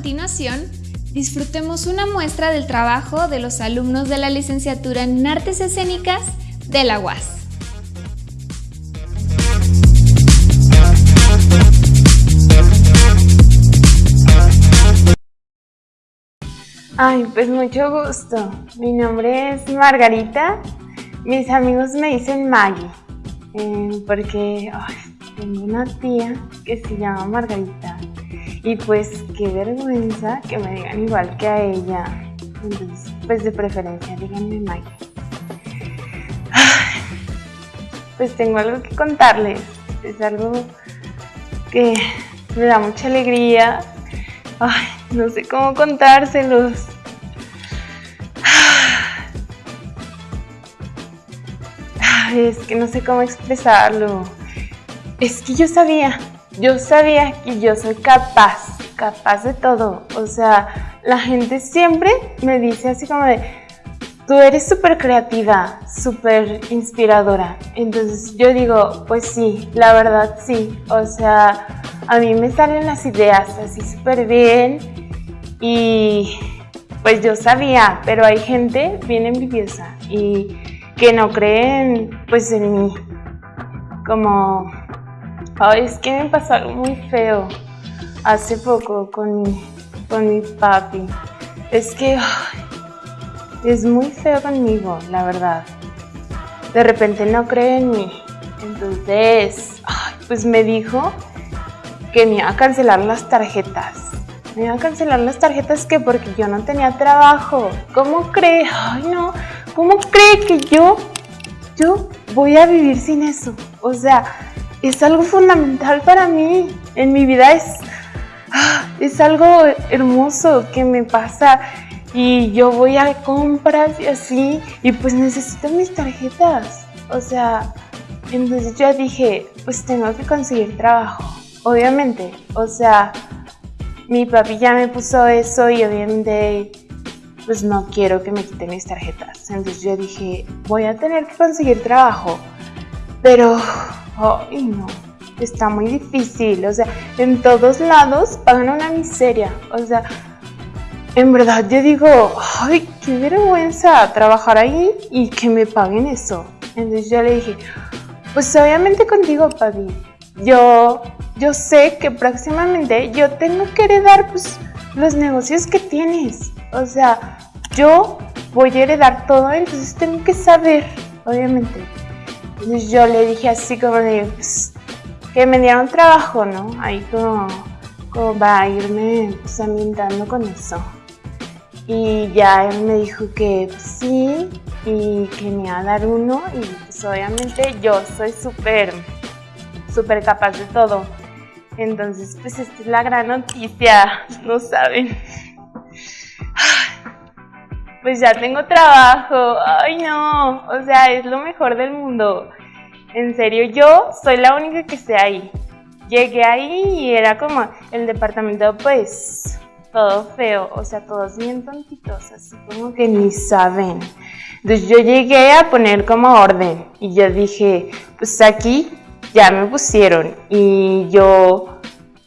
continuación, disfrutemos una muestra del trabajo de los alumnos de la licenciatura en Artes Escénicas de la UAS. Ay, pues mucho gusto. Mi nombre es Margarita. Mis amigos me dicen Maggie, eh, porque tengo una tía que se llama Margarita. Y pues qué vergüenza que me digan igual que a ella. Entonces, pues de preferencia díganme Maggie. pues tengo algo que contarles. Es algo que me da mucha alegría. Ay, no sé cómo contárselos. es que no sé cómo expresarlo. Es que yo sabía, yo sabía que yo soy capaz, capaz de todo. O sea, la gente siempre me dice así como de, tú eres súper creativa, súper inspiradora. Entonces yo digo, pues sí, la verdad sí. O sea, a mí me salen las ideas así súper bien y pues yo sabía, pero hay gente bien envidiosa y que no creen pues en mí. Como, ay, es que me pasó algo muy feo hace poco con mi, con mi papi. Es que es muy feo conmigo, la verdad. De repente no cree en mí. Entonces, pues me dijo que me iba a cancelar las tarjetas. Me iba a cancelar las tarjetas que porque yo no tenía trabajo. ¿Cómo cree? Ay, no. ¿Cómo cree que yo, yo voy a vivir sin eso? O sea, es algo fundamental para mí. En mi vida es, ah, es algo hermoso que me pasa y yo voy a compras y así y pues necesito mis tarjetas. O sea, entonces yo dije, pues tengo que conseguir trabajo. Obviamente, o sea, mi papi ya me puso eso y obviamente pues no quiero que me quiten mis tarjetas. Entonces yo dije, voy a tener que conseguir trabajo. Pero, ay no, está muy difícil. O sea, en todos lados pagan una miseria. O sea, en verdad yo digo, ay, qué vergüenza trabajar ahí y que me paguen eso. Entonces yo le dije, pues obviamente contigo, papi. Yo, yo sé que próximamente yo tengo que heredar pues, los negocios que tienes. O sea, yo voy a heredar todo, entonces tengo que saber, obviamente. Entonces yo le dije así como de, pues, que me dieron trabajo, ¿no? Ahí como, como va a irme pues, ambientando con eso. Y ya él me dijo que pues, sí y que me iba a dar uno y pues obviamente yo soy súper, súper capaz de todo. Entonces pues esta es la gran noticia, no saben pues ya tengo trabajo, ay no, o sea, es lo mejor del mundo. En serio, yo soy la única que esté ahí. Llegué ahí y era como el departamento, pues, todo feo, o sea, todos bien tontitos, así como que ni saben. Entonces yo llegué a poner como orden y yo dije, pues aquí ya me pusieron y yo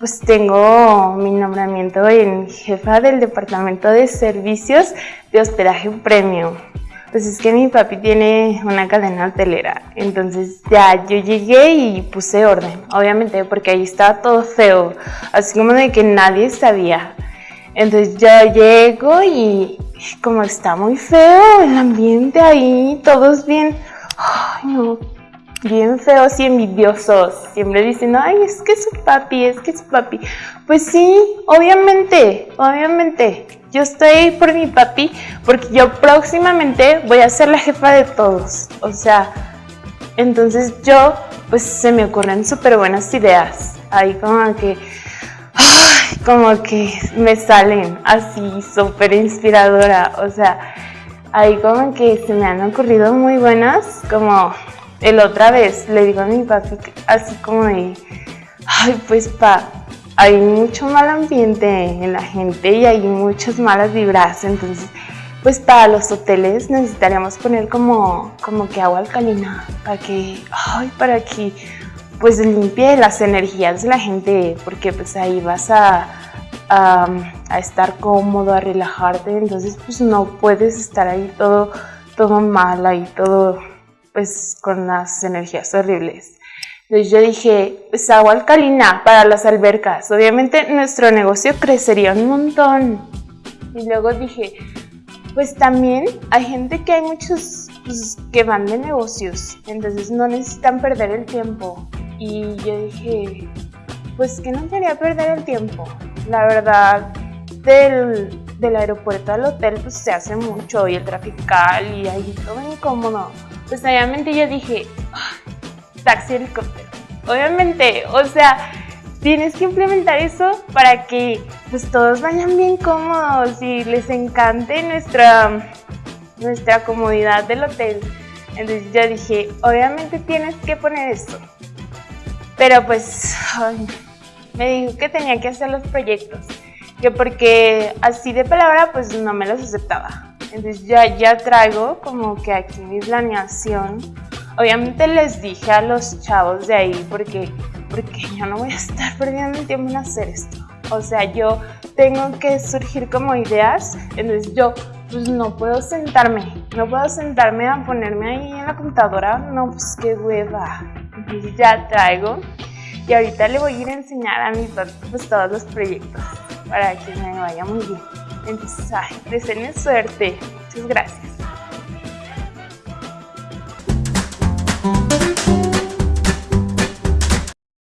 pues tengo mi nombramiento en jefa del departamento de servicios de hospedaje premio. Pues es que mi papi tiene una cadena hotelera, entonces ya yo llegué y puse orden, obviamente porque ahí estaba todo feo, así como de que nadie sabía. Entonces yo llego y como está muy feo el ambiente ahí, todos bien, ay no, bien feos y envidiosos, siempre dicen, ay, es que su papi, es que su papi. Pues sí, obviamente, obviamente, yo estoy por mi papi porque yo próximamente voy a ser la jefa de todos. O sea, entonces yo, pues se me ocurren súper buenas ideas. Ahí como que, ay, como que me salen así súper inspiradora. O sea, ahí como que se me han ocurrido muy buenas, como el otra vez le digo a mi papi así como de, ay pues pa, hay mucho mal ambiente en la gente y hay muchas malas vibras, entonces pues para los hoteles necesitaríamos poner como, como que agua alcalina para que, ay, para que pues limpie las energías de la gente, porque pues ahí vas a, a, estar cómodo, a relajarte, entonces pues no puedes estar ahí todo, todo mal, ahí todo pues con las energías horribles. Entonces yo dije, pues agua alcalina para las albercas, obviamente nuestro negocio crecería un montón. Y luego dije, pues también hay gente que hay muchos pues, que van de negocios, entonces no necesitan perder el tiempo. Y yo dije, pues que no quería perder el tiempo. La verdad, del, del aeropuerto al hotel pues se hace mucho y el trafical y ahí todo incómodo. Pues obviamente yo dije, ah, taxi helicóptero. Obviamente, o sea, tienes que implementar eso para que pues todos vayan bien cómodos y les encante nuestra, nuestra comodidad del hotel. Entonces yo dije, obviamente tienes que poner eso. Pero pues me dijo que tenía que hacer los proyectos, que porque así de palabra pues no me los aceptaba. Entonces ya, ya traigo como que aquí mi planeación. Obviamente les dije a los chavos de ahí porque, porque yo no voy a estar perdiendo el tiempo en hacer esto. O sea, yo tengo que surgir como ideas, entonces yo pues no puedo sentarme, no puedo sentarme a ponerme ahí en la computadora, no, pues qué hueva. Entonces ya traigo y ahorita le voy a ir a enseñar a mis pues todos los proyectos para que me vaya muy bien. Entonces, ay, suerte. Muchas gracias.